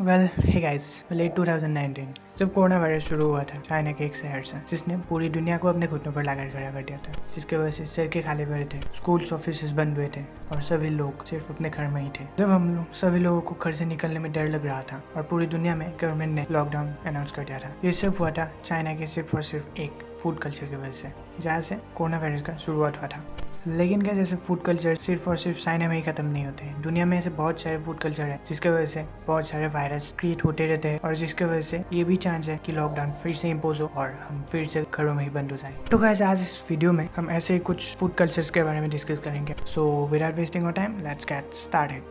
Well hey guys let 2019 जब corona virus शुरू हुआ था, चाइना के एक शहर से, जिसने पूरी दुनिया को अपने घुटनों पर लाकर खड़ा कर दिया था, जिसकी वजह से सड़कें खाली पड़े थे स्कूल्स ऑफ़िस बंद हुए थे, और सभी लोग सिर्फ़ अपने घर में ही थे। जब हम लोग, सभी लोगों को घर से निकलने में डर लग रहा था, और पूरी दुनिया में गवर्नमेंट ने लॉकडाउन अनाउंस कर दिया था, ये सब हुआ था चाइना के सिर्फ़ और सिर्फ़ एक फ़ूड कल्चर की वजह से, जहाँ से कोरोना वायरस का शुरुआत हुआ था। लेकिन क्या जैसे फ़ूड कल्चर सिर्फ़ और सिर्फ़ चाइना में ही खत्म नहीं होते? दुनिया में ऐसे बहुत सारे फ़ूड कल्चर है, जिसकी वजह से बहुत सारे वायरस क्रिएट होते रहते हैं और जिसकी वजह से ये भी चांस है कि लॉकडाउन फिर से इम्पोज हो और हम फिर से घरों में ही बंद हो जाए। तो गैस आज इस वीडियो में हम ऐसे कुछ फ़ूड कल्चर्स के बारे में डिस्कस करेंगे। So without wasting of time let's get started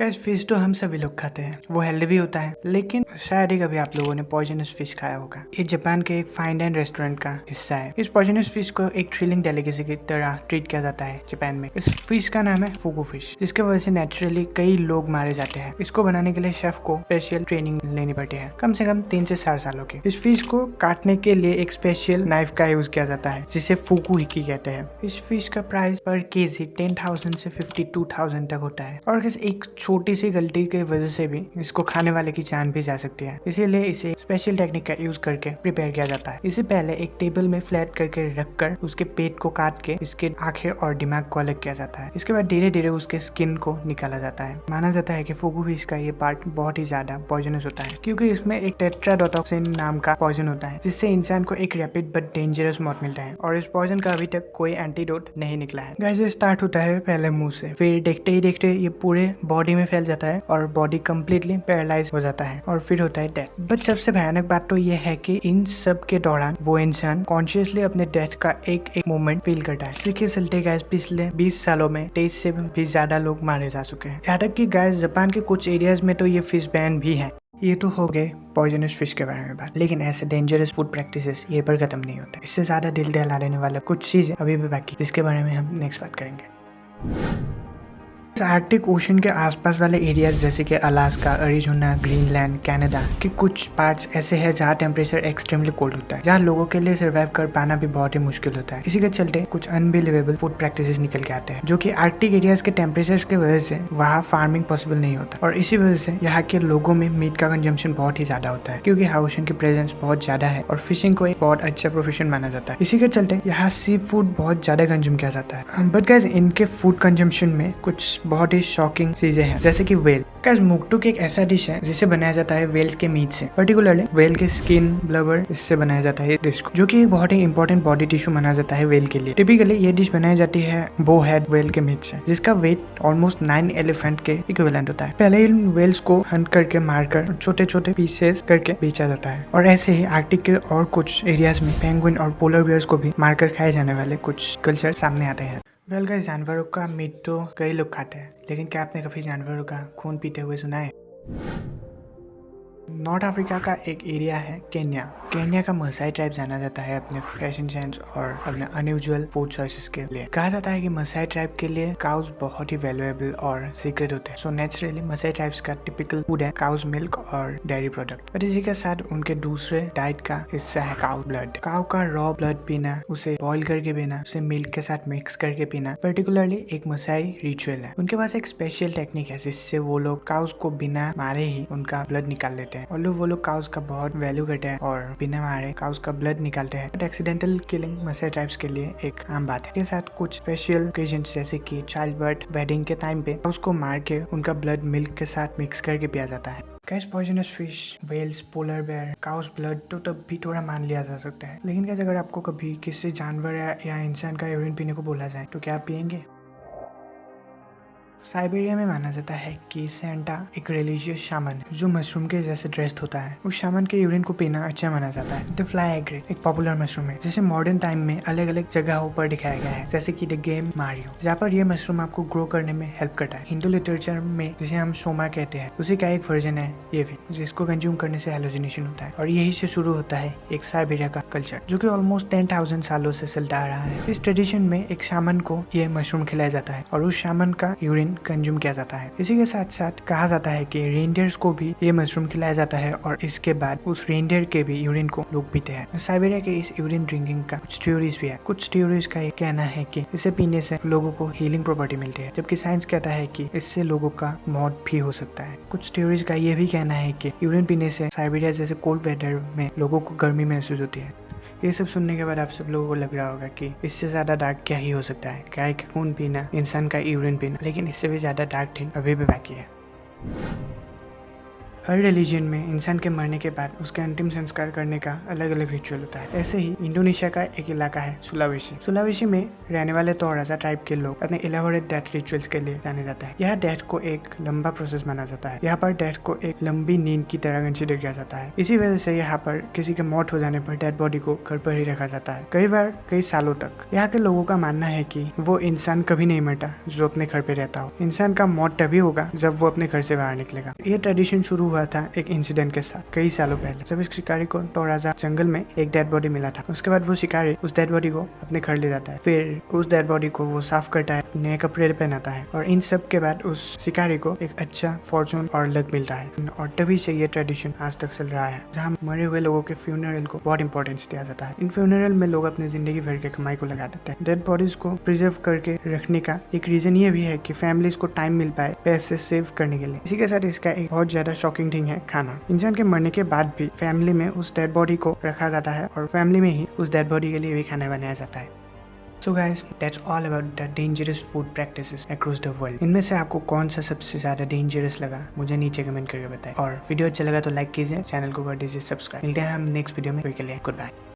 catfish तो हम सभी लोग खाते हैं। वो हेल्दी भी होता है। लेकिन शायद ही कभी आप लोगों ने पॉइजनस फ़िश खाया होगा। ये जापान के एक फाइन एंड रेस्टोरेंट का हिस्सा है। इस पॉइजनस फ़िश को एक थ्रिलिंग डेलीकेसी की तरह ट्रीट किया जाता है जापान में। इस फ़िश का नाम है फुगू फ़िश जिसके वजह से नेचुरली कई लोग मारे जाते हैं। इसको बनाने के लिए शेफ को स्पेशल ट्रेनिंग लेनी पड़ती है। कम से कम तीन से चार सालों की। इस फ़िश को काटने के लिए एक स्पेशल नाइफ का यूज़ किया जाता है, जिसे फुकू हिकी कहते हैं। इस फ़िश का price per K G ten thousand से फिफ्टी टू थाउज़ेंड तक होता है। और एक छोटी सी गलती की वजह से भी इसको खाने वाले की जान भी जा सकती है। इसीलिए इसे स्पेशल टेक्निक का यूज़ करके प्रिपेयर किया जाता है। इससे पहले एक टेबल में फ्लैट करके रखकर उसके पेट को काट के इसके आँखें और दिमाग को अलग किया जाता है। इसके बाद धीरे धीरे उसके स्किन को निकाला जाता है। माना जाता है की फोगू फ़िश का ये पार्ट बहुत ही ज़्यादा पॉइजनस होता है, क्योंकि इसमें एक टेट्राडोटॉक्सिन नाम का पॉइजन होता है, जिससे इंसान को एक रैपिड बट डेंजरस मौत मिलता है, और इस पॉइजन का अभी तक कोई एंटीडोट नहीं निकला है। गैस स्टार्ट होता है पहले मुँह से, फिर देखते ही देखते ये पूरे बॉडी में फैल जाता है और बॉडी कम्प्लीटली पैरालाइज हो जाता है और फिर होता है डेथ बट सबसे भयानक बात तो ये है कि इन सब के दौरान वो इंसान कॉन्शियसली अपने डेथ का एक एक मोमेंट फील करता है. इसी के चलते गैस पिछले 20 सालों में तेईस से भी ज़्यादा लोग मारे जा चुके हैं. यहाँ तक की गैस जापान के कुछ एरियाज़ में तो ये फ़िश बैन भी है. ये तो हो गए पॉइजनस फ़िश के बारे में बात. लेकिन ऐसे डेंजरस फ़ूड प्रैक्टिसेस ये पर खत्म नहीं होते. इससे ज़्यादा दिल दहला देने वाला कुछ चीज़ें अभी भी बाकी जिसके बारे में हम नेक्स्ट बात करेंगे. आर्टिक ओशन के आसपास वाले एरियाज़ जैसे कि अलास्का अरिजोना ग्रीनलैंड कनाडा के कुछ पार्ट्स ऐसे हैं जहाँ टेम्परेचर एक्सट्रीमली कोल्ड होता है। जहाँ लोगों के लिए सर्वाइव कर पाना भी बहुत ही मुश्किल होता है। इसी के चलते कुछ अनबिलीवेबल फ़ूड प्रैक्टिस निकल के आते हैं, जो कि आर्टिक एरियाज़ के टेम्परेचर की वजह से वहाँ फ़ार्मिंग पॉसिबल नहीं होता। और इसी वजह से यहाँ के लोगों में मीट का कंजम्पशन बहुत ही ज़्यादा होता है, क्योंकि ओशन की प्रेजेंस बहुत ज़्यादा है और फिशिंग को एक बहुत अच्छा प्रोफेशन माना जाता है। इसी के चलते यहाँ सी फ़ूड बहुत ज़्यादा कंज्यूम किया जाता है। बट गैस इनके फ़ूड कंजम्पशन में कुछ बहुत ही शॉकिंग चीज़ें हैं। जैसे कि वेल कैस मुक्टुक एक ऐसा डिश है, जिसे बनाया जाता है वेल्स के मीट से। पर्टिकुलरली वेल के स्किन ब्लबर इससे बनाया जाता है डिश को। जो कि एक बहुत ही इंपॉर्टेंट बॉडी टिश्यू माना जाता है वेल के लिए। टिपिकली ये डिश बनाई जाती है बो हेड वेल के मीट से, जिसका वेट ऑलमोस्ट नाइन एलिफेंट के इक्विवेलेंट होता है। पहले इन वेल्स को हंट करके, मारकर छोटे छोटे पीसेस करके बेचा जाता है। और ऐसे ही आर्टिक के और कुछ एरियाज़ में पेंगुइन और पोलर बियर्स को भी मारकर खाए जाने वाले कुछ कल्चर सामने आते हैं। वेल गए जानवरों का मीट तो कई लोग खाते हैं, लेकिन क्या आपने कभी जानवरों का खून पीते हुए सुना है? नॉर्थ अफ्रीका का एक एरिया है केन्या। केन्या का मसाई ट्राइब जाना जाता है अपने फ़ैशन सेंस और अपने अनयूजुअल फ़ूड चॉइसेस के लिए। कहा जाता है कि मसाई ट्राइब के लिए काउज बहुत ही वैल्यूएबल और सीक्रेट होते हैं। सो नेचुरली मसाई ट्राइब्स का टिपिकल फ़ूड है काउज मिल्क और डेयरी प्रोडक्ट। बट इसी के साथ उनके दूसरे डाइट का हिस्सा है काउ ब्लड। काउ का रॉ ब्लड पीना, उसे बॉइल करके पीना, उसे मिल्क के साथ मिक्स करके पीना पर्टिकुलरली एक मसाई रिचुअल है। उनके पास एक स्पेशल टेक्निक है जिससे वो लोग काउज को बिना मारे ही उनका ब्लड निकाल लेते हैं। और लोग, वो लोग काउस का बहुत वैल्यू करते हैं और बिना मारे काउस का ब्लड निकालते हैं। But accidental killing Maasai tribes के लिए एक आम बात है। के साथ कुछ स्पेशल ओकेजन जैसे कि चाइल्ड बर्थ वेडिंग के टाइम पे उसको मार के उनका ब्लड मिल्क के साथ मिक्स करके पिया जाता है। कैस poisonous fish whales polar bear cow's blood तो तब भी थोड़ा मान लिया जा सकता है। लेकिन कैसे अगर आपको कभी किसी जानवर या इंसान का यूरिन पीने को बोला जाए तो क्या आप पियेंगे? साइबेरिया में माना जाता है कि सेंटा एक रिलीजियस शामन है, जो मशरूम के जैसे ड्रेस्ड होता है। उस शामन के यूरिन को पीना अच्छा माना जाता है। द फ्लाई एग्रेट, एक पॉपुलर मशरूम है, जिसे मॉडर्न टाइम में अलग अलग जगहों पर दिखाया गया है, जैसे कि द गेम मारियो। जहाँ पर यह मशरूम आपको ग्रो करने में हेल्प करता है। हिंदू लिटरेचर में, जिसे हम सोमा कहते हैं, उसी का एक वर्जन है ये भी, जिसको कंज्यूम करने से हेलोजिनेशन होता है। और यही से शुरू होता है एक साइबेरिया का कल्चर जो की ऑलमोस्ट टेन थाउज़ेंड सालों से चलता आ रहा है। इस ट्रेडिशन में एक शामन को यह मशरूम खिलाया जाता है और उस शामन का यूरिन यूरिन कंज्यूम किया जाता है। इसी के साथ साथ कहा जाता है कि रेंडियर्स को भी ये मशरूम खिलाया जाता है और इसके बाद उस रेंडियर के भी यूरिन को लोग पीते हैं। साइबेरिया के इस यूरिन ड्रिंकिंग का कुछ थ्योरीज भी है। कुछ थ्योरीज का ये कहना है कि इसे पीने से लोगों को हीलिंग प्रॉपर्टी मिलती है, जबकि साइंस कहता है कि इससे लोगों का मौत भी हो सकता है। कुछ थ्योरीज का ये भी कहना है कि यूरिन पीने से साइबेरिया जैसे कोल्ड वेदर में लोगों को गर्मी महसूस होती है। ये सब सुनने के बाद आप सब लोगों को लग रहा होगा कि इससे ज़्यादा डार्क क्या ही हो सकता है। गाय का खून पीना, इंसान का यूरिन पीना, लेकिन इससे भी ज़्यादा डार्क थिंग अभी भी बाकी है। हर रिलीजन में इंसान के मरने के बाद उसके अंतिम संस्कार करने का अलग अलग रिचुअल होता है। ऐसे ही इंडोनेशिया का एक इलाका है सुलावेशी। सुलावेशी में रहने वाले तोराजा ट्राइब के लोग अपने इलेबोरेट डेथ रिचुअल्स के लिए जाने जाते हैं। यह डेथ को एक लंबा प्रोसेस माना जाता है। यहाँ पर डेथ को एक लंबी नींद की तरह कंसिडर किया जाता है। इसी वजह से यहाँ पर किसी के मौत हो जाने पर डेड बॉडी को घर पर ही रखा जाता है। कई बार, कई सालों तक यहाँ के लोगों का मानना है की वो इंसान कभी नहीं मरता जो अपने घर पे रहता हो। इंसान का मौत तभी होगा जब वो अपने घर से बाहर निकलेगा। ये ट्रेडिशन शुरू हुआ था एक इंसिडेंट के साथ, कई सालों पहले। जब इस शिकारी को टोराजा जंगल में एक डेड बॉडी मिला था, उसके बाद वो शिकारी उस डेड बॉडी को अपने घर ले जाता है। फिर उस डेड बॉडी को वो साफ़ करता है, नए कपड़े पहनाता है और इन सब के बाद उस शिकारी को एक अच्छा फॉर्चून और लक मिलता है। और तभी से ये ट्रेडिशन आज तक चल रहा है, जहाँ मरे हुए लोगों के फ्यूनरल को बहुत इंपॉर्टेंस दिया जाता है। इन फ्यूनरल में लोग अपनी ज़िंदगी भर के कमाई को लगा देते हैं। डेड बॉडीज को प्रिजर्व करके रखने का एक रीजन ये भी है की फैमिलीज़ को टाइम मिल पाए पैसे सेव करने के लिए। इसी के साथ इसका एक बहुत ज़्यादा शॉकिंग थिंग है खाना। इंसान के मरने के बाद भी फैमिली में उस डेड बॉडी को रखा जाता है और फैमिली में ही उस डेड बॉडी के लिए भी खाना बनाया जाता है। So guys that's all about the dangerous food practices across the world इनमें से आपको कौन सा सबसे ज़्यादा डेंजरस लगा, मुझे नीचे कमेंट करके बताएँ। और वीडियो अच्छा लगा तो लाइक कीजिए चैनल को कर दीजिए सब्सक्राइब मिलते हैं हम नेक्स्ट वीडियो में। के लिए गुड बाय